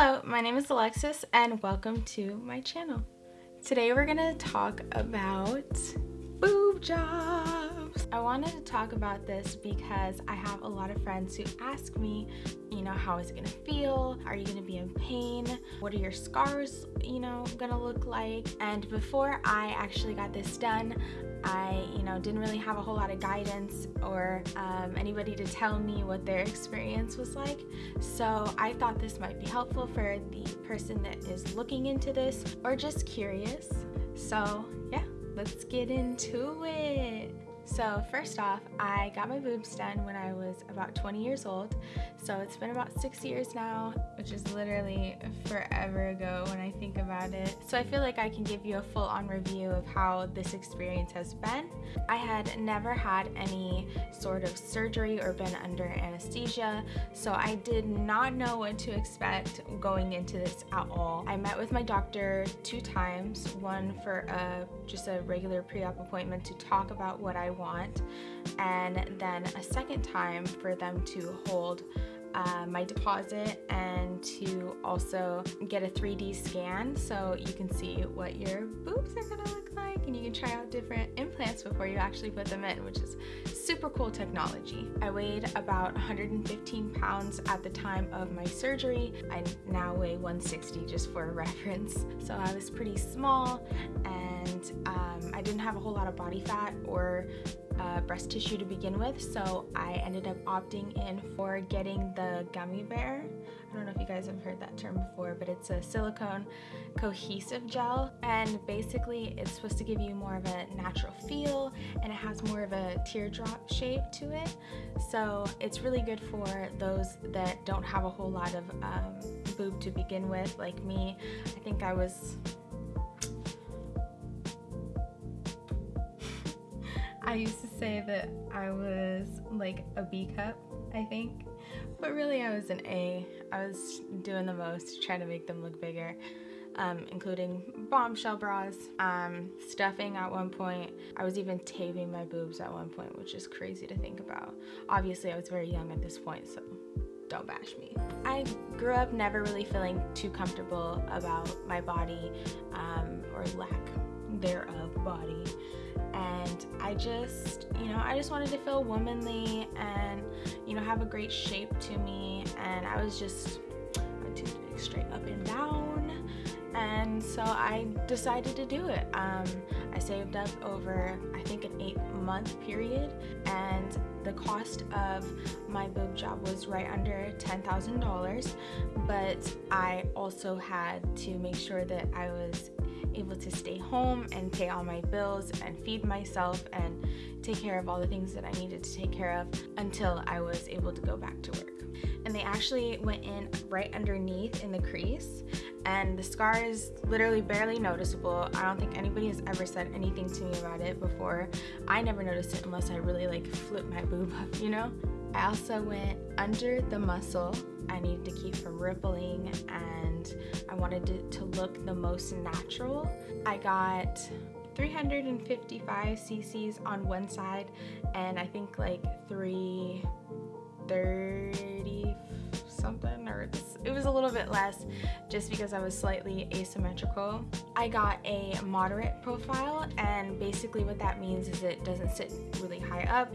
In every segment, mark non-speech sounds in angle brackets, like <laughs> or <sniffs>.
Hello, my name is Alexis and welcome to my channel. Today we're gonna talk about boob jobs. I wanted to talk about this because I have a lot of friends who ask me, you know, how is it gonna feel? Are you gonna be in pain? What are your scars, you know, gonna look like? And before I actually got this done, I, you know, didn't really have a whole lot of guidance or um, anybody to tell me what their experience was like. So I thought this might be helpful for the person that is looking into this or just curious. So yeah, let's get into it. So first off, I got my boobs done when I was about 20 years old. So it's been about six years now, which is literally forever ago when I think about it. So I feel like I can give you a full on review of how this experience has been. I had never had any sort of surgery or been under anesthesia, so I did not know what to expect going into this at all. I met with my doctor two times, one for a, just a regular pre-op appointment to talk about what I want. And then a second time for them to hold uh, my deposit and to also get a 3D scan so you can see what your boobs are gonna look like and you can try out different before you actually put them in, which is super cool technology. I weighed about 115 pounds at the time of my surgery. I now weigh 160 just for <laughs> reference. So I was pretty small and um, I didn't have a whole lot of body fat or uh, breast tissue to begin with, so I ended up opting in for getting the gummy bear. I don't know if you guys have heard that term before, but it's a silicone cohesive gel, and basically it's supposed to give you more of a natural feel, and it has more of a teardrop shape to it. So it's really good for those that don't have a whole lot of um, boob to begin with, like me. I think I was <laughs> I used to say that I was like a B cup, I think. But really I was an A. I was doing the most trying to make them look bigger. Um, including bombshell bras, um, stuffing at one point. I was even taping my boobs at one point, which is crazy to think about. Obviously, I was very young at this point, so don't bash me. I grew up never really feeling too comfortable about my body um, or lack thereof body and I just, you know, I just wanted to feel womanly and, you know, have a great shape to me. And I was just, my tooth straight up and down. And so I decided to do it. Um, I saved up over, I think, an eight month period, and the cost of my boob job was right under $10,000. But I also had to make sure that I was able to stay home and pay all my bills and feed myself and take care of all the things that I needed to take care of until I was able to go back to work. And they actually went in right underneath in the crease and the scar is literally barely noticeable. I don't think anybody has ever said anything to me about it before. I never noticed it unless I really like flip my <laughs> boob up, you know? I also went under the muscle I needed to keep from rippling and I wanted it to look the most natural. I got 355 cc's on one side and I think like 330 something or it was a little bit less just because I was slightly asymmetrical. I got a moderate profile and basically what that means is it doesn't sit really high up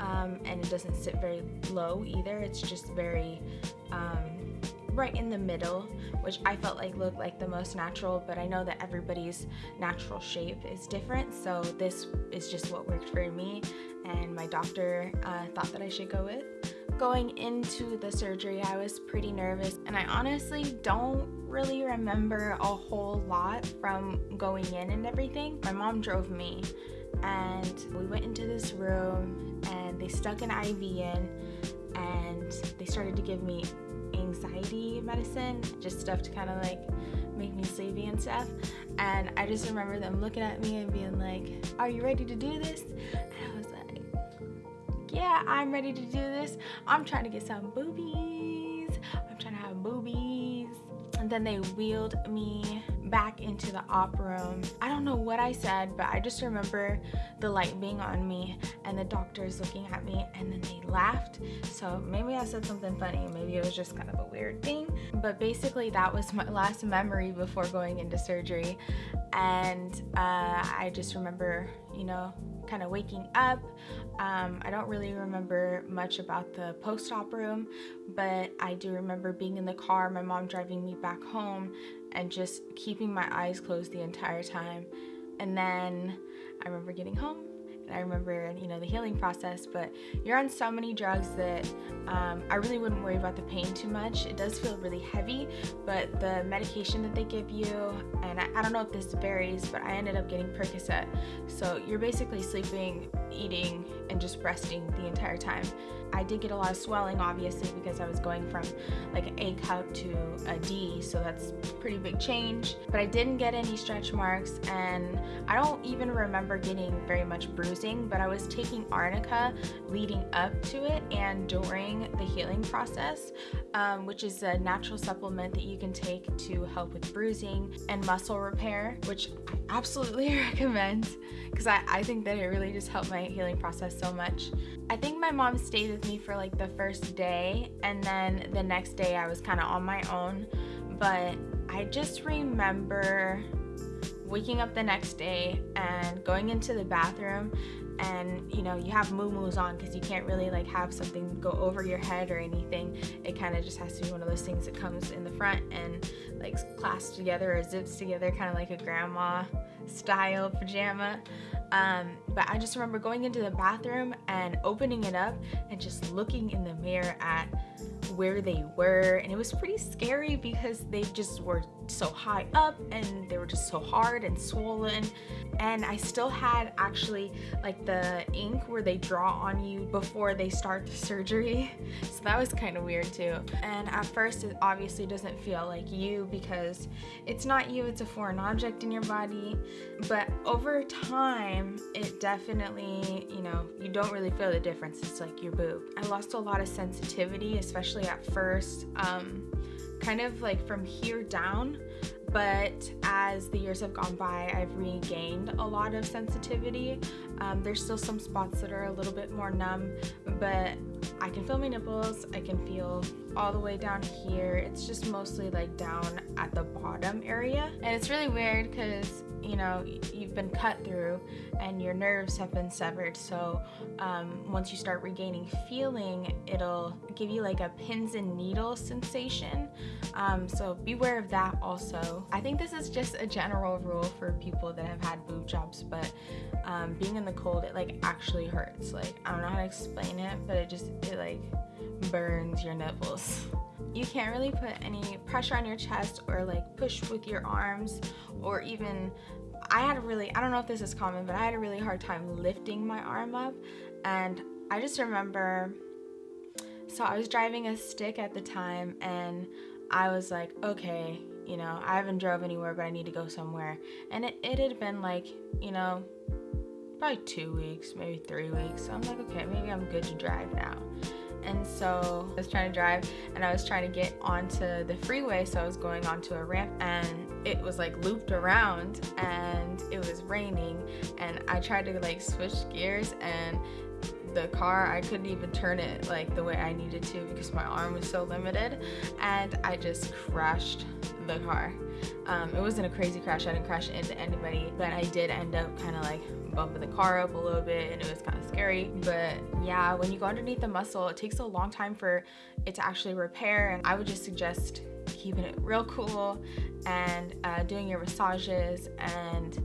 um, and it doesn't sit very low either. It's just very um, right in the middle, which I felt like looked like the most natural, but I know that everybody's natural shape is different, so this is just what worked for me, and my doctor uh, thought that I should go with. Going into the surgery, I was pretty nervous, and I honestly don't really remember a whole lot from going in and everything. My mom drove me, and we went into this room, and they stuck an IV in, and they started to give me anxiety medicine, just stuff to kind of like make me sleepy and stuff. And I just remember them looking at me and being like, Are you ready to do this? And I was like, Yeah, I'm ready to do this. I'm trying to get some boobies. I'm trying to have boobies. And then they wheeled me back into the op room. I don't know what I said, but I just remember the light being on me and the doctors looking at me and then they laughed. So maybe I said something funny. Maybe it was just kind of a weird thing. But basically, that was my last memory before going into surgery. And uh, I just remember, you know, kind of waking up. Um, I don't really remember much about the post op room, but I do remember being in the car, my mom driving me back home, and just keeping my eyes closed the entire time. And then I remember getting home and I remember, you know, the healing process, but you're on so many drugs that um, I really wouldn't worry about the pain too much. It does feel really heavy, but the medication that they give you, and I, I don't know if this varies, but I ended up getting Percocet. So you're basically sleeping, eating, and just resting the entire time. I did get a lot of swelling obviously because I was going from like an A cup to a D so that's pretty big change but I didn't get any stretch marks and I don't even remember getting very much bruising but I was taking arnica leading up to it and during the healing process um, which is a natural supplement that you can take to help with bruising and muscle repair which I absolutely <laughs> recommend because I, I think that it really just helped my healing process so much. I think my mom stayed with me for like the first day and then the next day I was kind of on my own. But I just remember waking up the next day and going into the bathroom and you know you have moo on because you can't really like have something go over your head or anything. It kind of just has to be one of those things that comes in the front and like clasped together or zips together kind of like a grandma style pajama um, but I just remember going into the bathroom and opening it up and just looking in the mirror at where they were. And it was pretty scary because they just were so high up and they were just so hard and swollen. And I still had actually like the ink where they draw on you before they start the surgery. <laughs> So that was kind of weird too. And at first it obviously doesn't feel like you because it's not you it's a foreign object in your body. But over time it definitely you know you don't really feel the difference. It's like your boob. I lost a lot of sensitivity especially at first um, kind of like from here down but as the years have gone by I've regained a lot of sensitivity. Um, there's still some spots that are a little bit more numb but I can feel my nipples I can feel all the way down here. It's just mostly like down at the bottom area. And it's really weird because you know you've been cut through and your nerves have been severed. So um, once you start regaining feeling it'll give you like a pins and needles sensation. Um, so beware of that also. I think this is just a general rule for people that have had boob jobs but um, being in the cold it like actually hurts. Like I don't know how to explain it but it just it like burns your nipples. You can't really put any pressure on your chest or like push with your arms or even I had a really I don't know if this is common but I had a really hard time lifting my arm up. And I just remember so I was driving a stick at the time and I was like okay you know I haven't drove anywhere but I need to go somewhere. And it, it had been like you know probably two weeks maybe three weeks. So I'm like okay maybe I'm good to drive now. And so I was trying to drive and I was trying to get onto the freeway. So I was going onto a ramp and it was like looped around and it was raining. And I tried to like switch gears and the car I couldn't even turn it like the way I needed to because my arm was so limited and I just crashed the car. Um, it wasn't a crazy crash I didn't crash into anybody but I did end up kind of like bumping the car up a little bit and it was kind of scary. But yeah when you go underneath the muscle it takes a long time for it to actually repair and I would just suggest keeping it real cool and uh, doing your massages and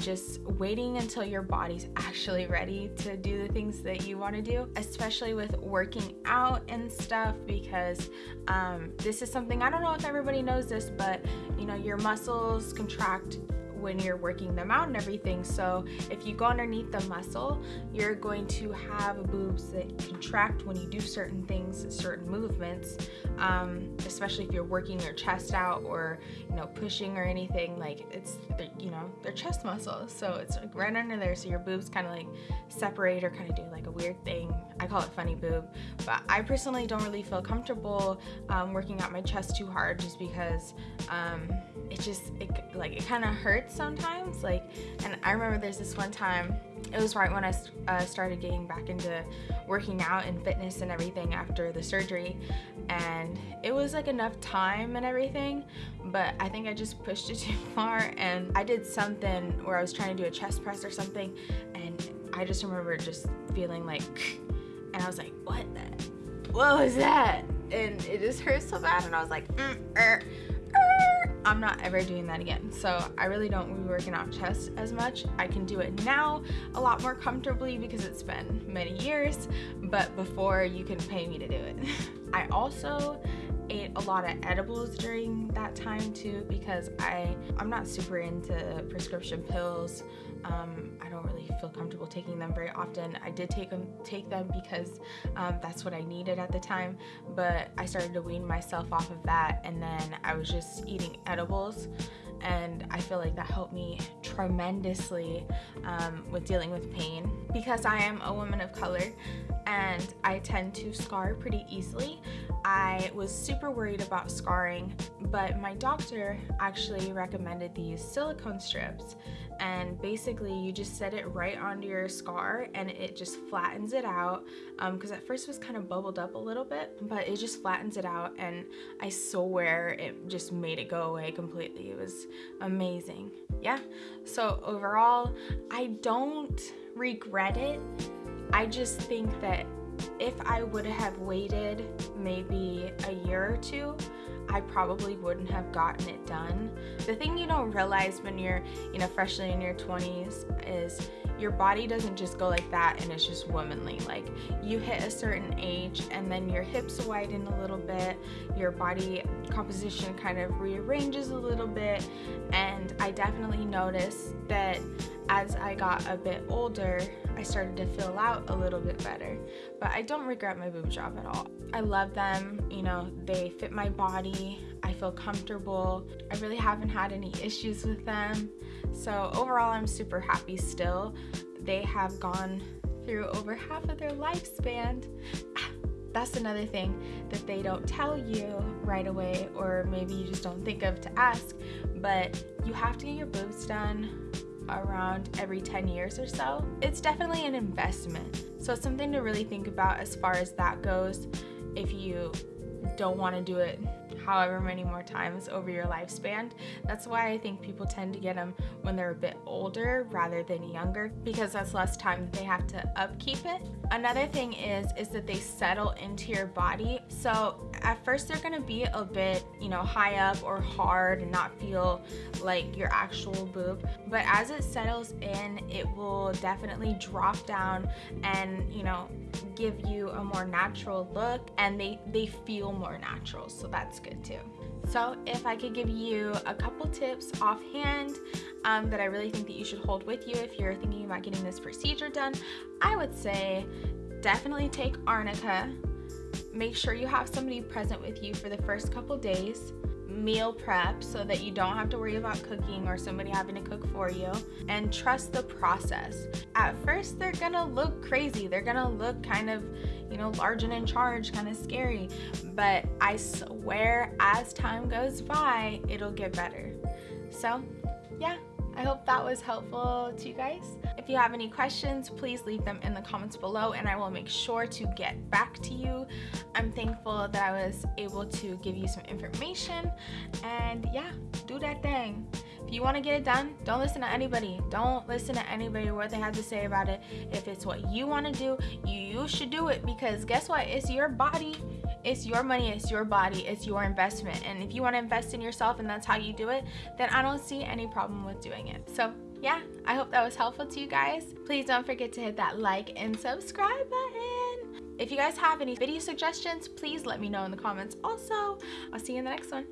just waiting until your body's actually ready to do the things that you want to do, especially with working out and stuff, because um, this is something I don't know if everybody knows this, but you know, your muscles contract when you're working them out and everything. So if you go underneath the muscle, you're going to have boobs that contract when you do certain things, certain movements, um, especially if you're working your chest out or you know pushing or anything. Like it's you know they're chest muscles, so it's like right under there. So your boobs kind of like separate or kind of do like a weird thing. I call it funny boob, but I personally don't really feel comfortable um, working out my chest too hard just because um, it just it, like it kind of hurts sometimes. Like, and I remember there's this one time. It was right when I uh, started getting back into working out and fitness and everything after the surgery, and it was like enough time and everything, but I think I just pushed it <laughs> too far, and I did something where I was trying to do a chest press or something, and I just remember just feeling like, <sniffs> and I was like, what the, what was that? And it just hurt so bad, and I was like, mm, er. I'm not ever doing that again. So I really don't be working out chest as much. I can do it now a lot more comfortably because it's been many years, but before you can pay me to do it. <laughs> I also ate a lot of edibles during that time too because I I'm not super into prescription pills. Um, I don't really feel comfortable taking them very often. I did take them take them because um, that's what I needed at the time, but I started to wean myself off of that, and then I was just eating edibles and I feel like that helped me tremendously um, with dealing with pain because I am a woman of color and I tend to scar pretty easily. I was super worried about scarring, but my doctor actually recommended these silicone strips. And basically you just set it right onto your scar and it just flattens it out because um, at first it was kind of bubbled up a little bit but it just flattens it out and I swear it just made it go away completely. It was amazing. Yeah. So overall I don't regret it I just think that if I would have waited maybe a year or two I probably wouldn't have gotten it done. The thing you don't realize when you're, you know, freshly in your 20s is your body doesn't just go like that and it's just womanly. Like you hit a certain age and then your hips widen a little bit, your body composition kind of rearranges a little bit, and I definitely noticed that as I got a bit older, I started to fill out a little bit better. But I don't regret my boob job at all. I love them, you know, they fit my body, I feel comfortable. I really haven't had any issues with them. So overall, I'm super happy still. They have gone through over half of their lifespan. <sighs> That's another thing that they don't tell you right away, or maybe you just don't think of to ask. But you have to get your boobs done around every 10 years or so. It's definitely an investment. So it's something to really think about as far as that goes if you don't want to do it however many more times over your lifespan. That's why I think people tend to get them when they're a bit older rather than younger because that's less time that they have to upkeep it. Another thing is is that they settle into your body. So at first they're to be a bit, you know, high up or hard and not feel like your actual boob, but as it settles in, it will definitely drop down and, you know, give you a more natural look and they they feel more natural. So that's good too. So if I could give you a couple tips offhand um, that I really think that you should hold with you if you're thinking about getting this procedure done, I would say definitely take arnica. Make sure you have somebody present with you for the first couple days meal prep so that you don't have to worry about cooking or somebody having to cook for you and trust the process. At first, they're gonna look crazy. They're gonna look kind of, you know, large and in charge, kind of scary. But I swear, as time goes by, it'll get better. So. I hope that was helpful to you guys. If you have any questions, please leave them in the comments below and I will make sure to get back to you. I'm thankful that I was able to give you some information and yeah, do that thing. If you want to get it done, don't listen to anybody. Don't listen to anybody what they have to say about it. If it's what you want to do, you should do it because guess what? It's your body it's your money, it's your body, it's your investment. And if you want to invest in yourself and that's how you do it, then I don't see any problem with doing it. So yeah, I hope that was helpful to you guys. Please don't forget to hit that like and subscribe button. If you guys have any video suggestions, please let me know in the comments. Also, I'll see you in the next one.